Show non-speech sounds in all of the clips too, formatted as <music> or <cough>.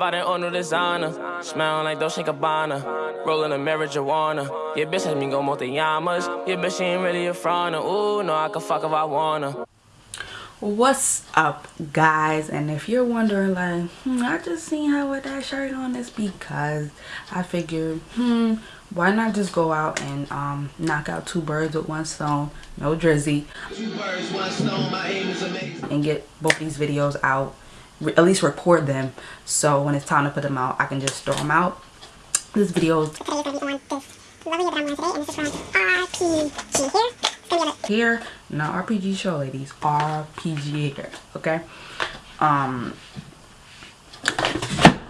Bought it on new designer, smell like Dolce Gabbana, rolling a marijuana. Your bitch has me go multi-yamas. Your bitch she ain't really a front. Ooh, no, I can fuck if I wanna. What's up, guys? And if you're wondering, like, hmm, I just seen her with that shirt on, it's because I figured, hmm, why not just go out and um, knock out two birds with one stone, no drizzy, and get both these videos out at least record them. So when it's time to put them out I can just throw them out. This video is here. Here not RPG show ladies. RPG here okay? Um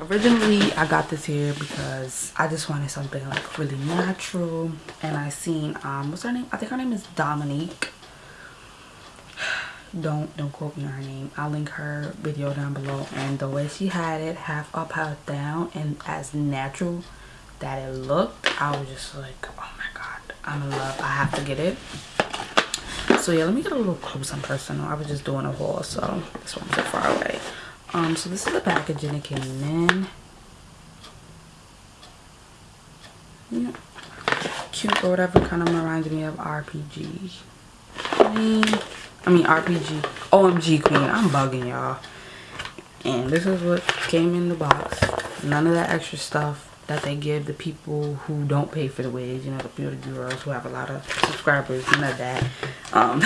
originally I got this here because I just wanted something like really natural. And I seen um what's her name? I think her name is Dominique don't don't quote me on her name. I'll link her video down below. And the way she had it half up half down and as natural that it looked i was just like oh my god i'm in love. I have to get it. So yeah let me get a little close and personal. I was just doing a haul so this one's so far away. Um so this is the packaging it came in. Yeah. Cute or whatever kind of reminds me of rpg I mean, I mean RPG. OMG Queen. I'm bugging y'all. And this is what came in the box. None of that extra stuff that they give the people who don't pay for the wage. You know, the beauty girls who have a lot of subscribers. None of that. Um,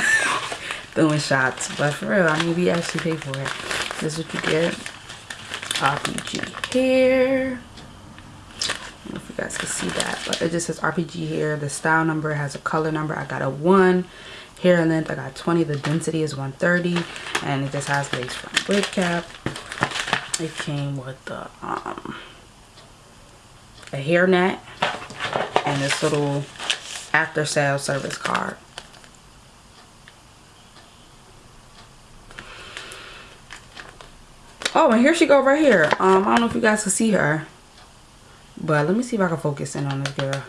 <laughs> doing shots. But for real, I mean, we actually pay for it. This is what you get. RPG here. I don't know if you guys can see that. But it just says RPG here. The style number has a color number. I got a 1 hair length i got 20 the density is 130 and it just has lace front wig cap. It came with the um a and this little after sale service card. Oh and here she go right here. Um i don't know if you guys can see her but let me see if i can focus in on this girl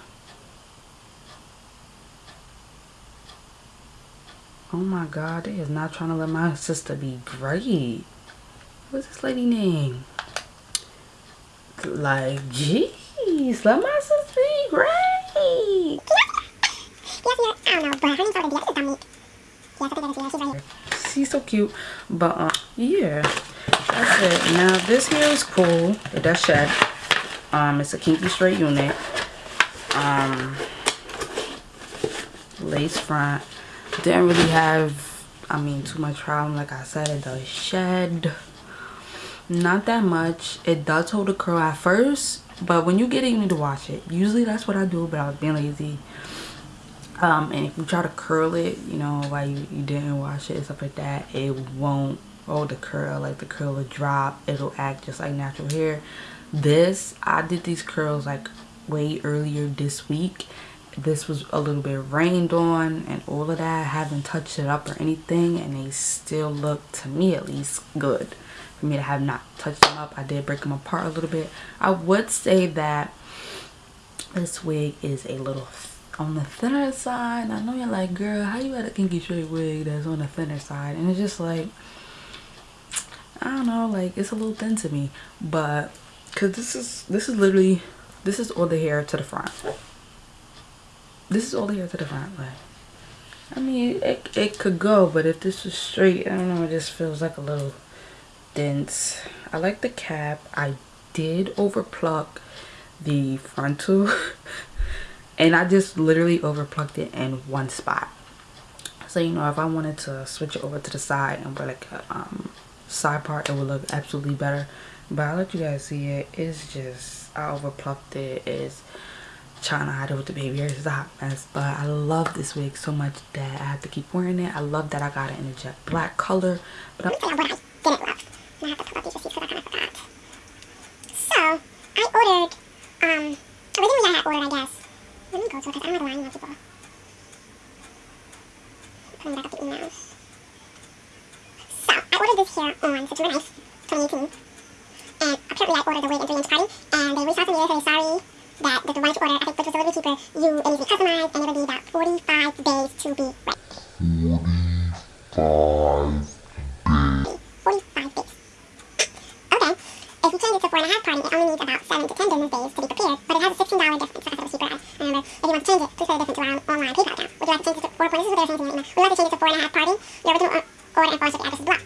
Oh my god, they is not trying to let my sister be great. What's this lady name? Like, jeez, let my sister be great. She's so cute. But, uh, yeah. That's it. Now, this here is cool. It does shed. Um, it's a kinky straight unit. Um, lace front didn't really have i mean too much problem like i said it does shed. Not that much. It does hold a curl at first but when you get it you need to wash it. Usually that's what i do but i was being lazy. Um and if you try to curl it you know while you, you didn't wash it and stuff like that it won't hold the curl. Like the curl will drop. It'll act just like natural hair. This i did these curls like way earlier this week this was a little bit rained on and all of that. I haven't touched it up or anything and they still look to me at least good. For me to have not touched them up i did break them apart a little bit. I would say that this wig is a little on the thinner side. I know you're like girl how you got a kinky straight wig that's on the thinner side? And it's just like i don't know like it's a little thin to me. But because this is this is literally this is all the hair to the front this is all the hair to the front like i mean it, it could go but if this was straight i don't know it just feels like a little dense. I like the cap. I did over pluck the frontal <laughs> and i just literally over plucked it in one spot. So you know if i wanted to switch it over to the side and wear like a um, side part it would look absolutely better. But i'll let you guys see it. It's just i over plucked it. It's trying to hide it with the baby. Hairs is a hot mess but i love this wig so much that i have to keep wearing it. I love that i got it in a jet black color but i what i didn't love i have to pull up these receipts because i kind of forgot. So i ordered um originally i had ordered i guess. Let me go to it because i don't have a line of people putting back up the emails so i ordered this here on september 9th 2018 and apparently i ordered the wig in 3 inch party and they reached out to me and said sorry order, I think which was a little cheaper, you it needs customized and it'll be about 45 days to be ready. 45 days. 45 days. Okay. If you change it to four and a half party, it only needs about seven to ten business days to be prepared, but it has a $16 difference. So that's a cheaper. Remember, if you want to change it, please pay the difference to our online PayPal account. Would you like to change it to four points? This is what they're saying to me right now. Would you like to change it to four and a half party? Your original order and foreign shipping address is blocked.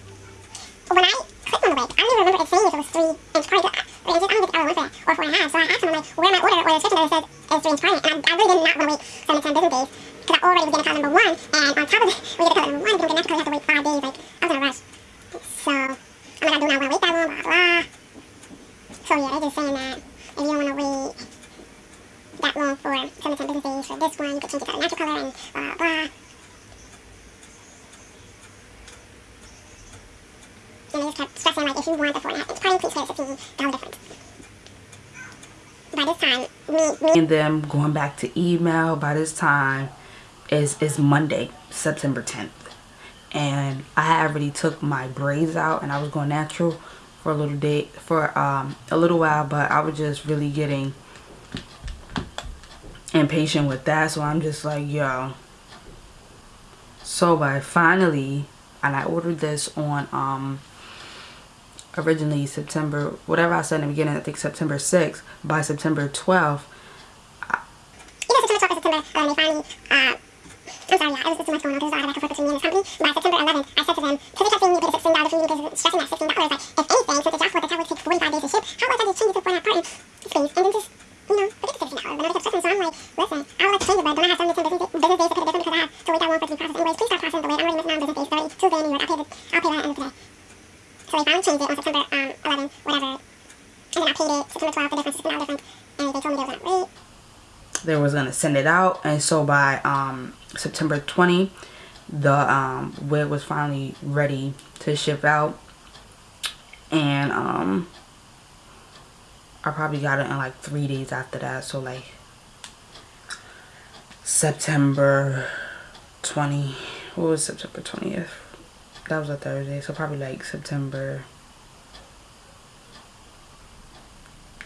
When I clicked on the link, I don't even remember it saying if it was three inch party. Three inches, I don't think the other one for that, or four and a half. So I asked him, I'm like, where my order or the description that says is party? And I, I really did not want to wait seven to ten business days because I already was getting call number one, and on top of it, <laughs> we get a call number one, don't get because you have to wait five days. Like, I was in a rush. So, I'm like, I do not want to wait that long, blah, blah. So, yeah, they're just saying that if you don't want to wait that long for seven to ten business days for this one, you can change it to a natural color and blah, blah. And they just kept stressing, like, if you want the four and a half inch party, please pay the $16 difference. By this time, me, me and them going back to email by this time is is monday september 10th and i already took my braids out and i was going natural for a little day for um a little while but i was just really getting impatient with that. So i'm just like yo. So by finally and i ordered this on um originally September, whatever I said in the beginning, I think September 6th, by September 12th. Either September 12th or September 11, they finally, uh, I'm sorry, yeah, it was just too much going on because there's a lot of back and forth between me and this company. By September 11th, I said to them, because they kept saying you pay $16 for you, because stressing that $16, like, if anything, since it's your fault, tablet takes 45 days to ship, how about I just change it to four and a half part, please, and then just, you know, forget the $16. But now they kept stressing, so I'm like, listen, I would like to change it, but don't I have seven to ten business, business days to pay the because I have to wait that long for it to anyways. Please start processing the wait. I'm already missing out on business days, 30, Tuesday in New York. I'll pay, the, I'll pay that end of the day. So they finally changed it on September um, 11, whatever. And then I paid it September 12th, the difference is $16 difference. And they told me they were going to. They was gonna send it out, and so by um, September 20, the um, wig was finally ready to ship out, and um, I probably got it in like three days after that. So like September 20. What was September 20th? That was a Thursday, so probably like September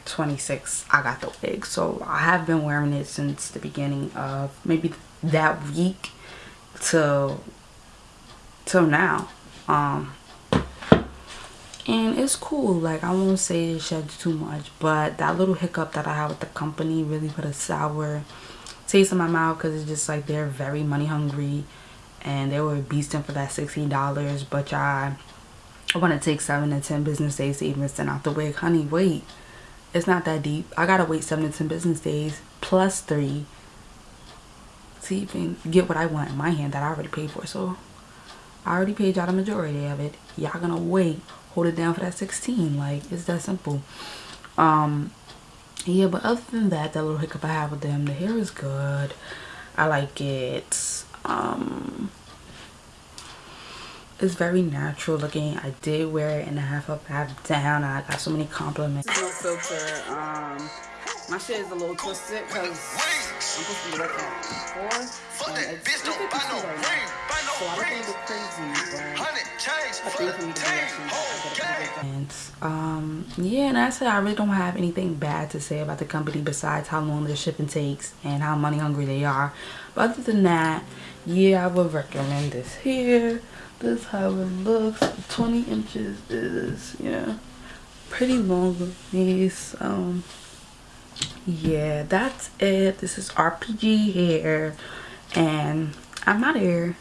26 I got the wig so I have been wearing it since the beginning of maybe that week till till now. Um and it's cool. Like I won't say it sheds too much but that little hiccup that I had with the company really put a sour taste in my mouth because it's just like they're very money hungry and they were beasting for that $16 but I I want to take 7 to 10 business days to even send out the wig. Honey wait. It's not that deep. I gotta wait seven to ten business days plus three to even get what i want in my hand that i already paid for. So i already paid y'all the majority of it. Y'all gonna wait hold it down for that 16 like it's that simple. Um yeah but other than that that little hiccup i have with them the hair is good. I like it. Um it's very natural looking. I did wear it in a half up half down. I got so many compliments. No filter um my shit is a little twisted because i'm supposed to be working at four. And it's, it's 52 right now so i don't think it's crazy but I think for me to do um yeah and I said I really don't have anything bad to say about the company besides how long their shipping takes and how money hungry they are. But other than that yeah I would recommend this here. This how it looks. 20 inches is yeah pretty long with me so yeah that's it. This is rpg hair and i'm out of here